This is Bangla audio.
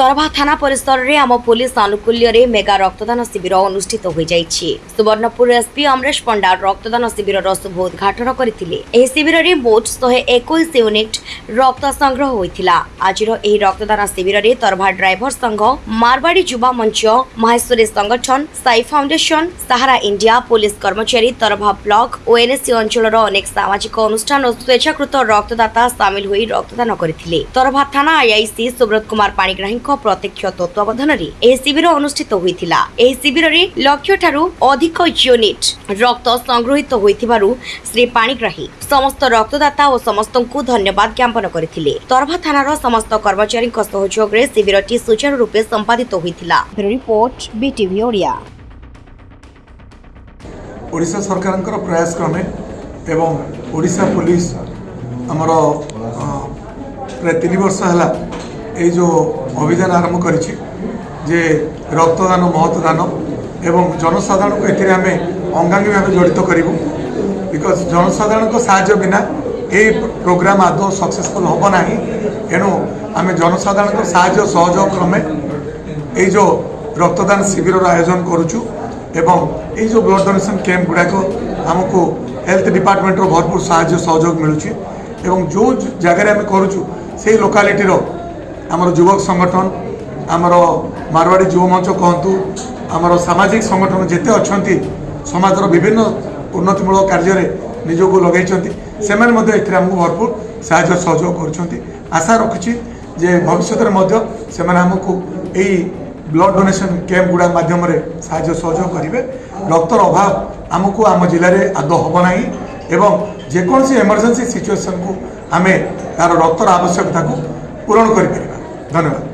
ତରଭା ଥାନା ପରିସରରେ ଆମ ପୋଲିସ ଆନୁକୂଲ୍ୟରେ ମେଗା ରକ୍ତଦାନ ଶିବିର ଅନୁଷ୍ଠିତ ହୋଇଯାଇଛି ସୁବର୍ଣ୍ଣପୁର ଏସ୍ପି ଅମରେଶ ପଣ୍ଡା ରକ୍ତଦାନ ଶିବିରର ଶୁଭ ଉଦ୍ଘାଟନ କରିଥିଲେ ଏହି ଶିବିରରେ ମୋଟ ଶହେ ଏକୋଇଶ ୟୁନିଟ୍ ରକ୍ତ ସଂଗ୍ରହ ହୋଇଥିଲା ଆଜିର ଏହି ରକ୍ତଦାନ ଶିବିରରେ ତରଭା ଡ୍ରାଇଭର ସଂଘ ମାରବାଡ଼ି ଯୁବା ମଞ୍ଚ ମାହେଶ୍ୱରୀ ସଂଗଠନ Sai foundation Sahara India police କର୍ମଚାରୀ ତରଭା ବ୍ଲକ ଓ ଏନ୍ଏସି ଅଞ୍ଚଳର ଅନେକ ସାମାଜିକ ଅନୁଷ୍ଠାନ ଓ ସ୍ୱେଚ୍ଛାକୃତ ରକ୍ତଦାତା ସାମିଲ ହୋଇ ରକ୍ତଦାନ କରିଥିଲେ ତରଭା ଥାନା ଆଇଆଇସି ସୁବ୍ରତ କୁମାର ପାଣିଗ୍ରାହୀଙ୍କ ପ୍ରତ୍ୟକ୍ଷ ତତ୍ତ୍ୱାବଧାନରେ ଏହି ଶିବିର ଅନୁଷ୍ଠିତ ହୋଇଥିଲା ଏହି ଶିବିରରେ ଲକ୍ଷ ଠାରୁ ଅଧିକ ୟୁନିଟ୍ ରକ୍ତ ସଂଗୃହୀତ ହୋଇଥିବାରୁ ଶ୍ରୀ ପାଣିଗ୍ରାହୀ ସମସ୍ତ ରକ୍ତଦାତା ଓ ସମସ୍ତଙ୍କୁ ଧନ୍ୟବାଦ ଜ୍ଞାପନ କରିଥିଲେ ତରଭା ଥାନାର ସମସ୍ତ କର୍ମଚାରୀଙ୍କ ସହଯୋଗରେ ଶିବିରଟି ସୁଚାରୁ ରୂପେ ସମ୍ପାଦିତ ହୋଇଥିଲା ଓଡ଼ିଶା ସରକାରଙ୍କର ପ୍ରୟାସ କ୍ରମେ ଏବଂ ଓଡ଼ିଶା ପୋଲିସ ଆମର ପ୍ରାୟ ତିନି ବର୍ଷ ହେଲା এই যে অভিযান আরম্ভ করেছি যে রক্তদান মহতদান এবং জনসাধারণকে এটি আমি অঙ্গাঙ্গী ভাবে জড়িত করবু বিকজ জনসাধারণ সাহায্য বিনা এই প্রোগ্রাম আদৌ সকসেসফুল হব না এণু আমি জনসাধারণ সাহায্য সহযোগ ক্রমে এই যে রক্তদান শিবির আয়োজন করুছু এবং এই যে ব্লড ডোনেসন ক্যাম্প গুড়াক আমি হেলথ ডিপার্টমেন্টর ভরপুর সাহায্য সহযোগ মিলুছে এবং যে জায়গায় আমি করুছু সেই লোকালিটির আমার যুবক সংগঠন আমার মারওয়াড়ি যুবমঞ্চ কহতু আমার সামাজিক সংগঠন যেতে অনেক সমাজের বিভিন্ন উন্নতিমূলক কার্যরে নিজকে লগাই সে আমি ভরপুর সাহায্য সহযোগ করছেন আশা রাখুছি যে ভবিষ্যতের মধ্যে সে আমি এই ବ୍ଲଡ୍ ଡୋନେସନ୍ କ୍ୟାମ୍ପ ଗୁଡ଼ା ମାଧ୍ୟମରେ ସାହାଯ୍ୟ ସହଯୋଗ କରିବେ ରକ୍ତର ଅଭାବ ଆମକୁ ଆମ ଜିଲ୍ଲାରେ ଆଦୌ ହେବ ନାହିଁ ଏବଂ ଯେକୌଣସି ଏମର୍ଜେନ୍ସି ସିଚୁଏସନ୍କୁ ଆମେ ତା'ର ରକ୍ତର ଆବଶ୍ୟକତାକୁ ପୂରଣ କରିପାରିବା ধন্যবাদ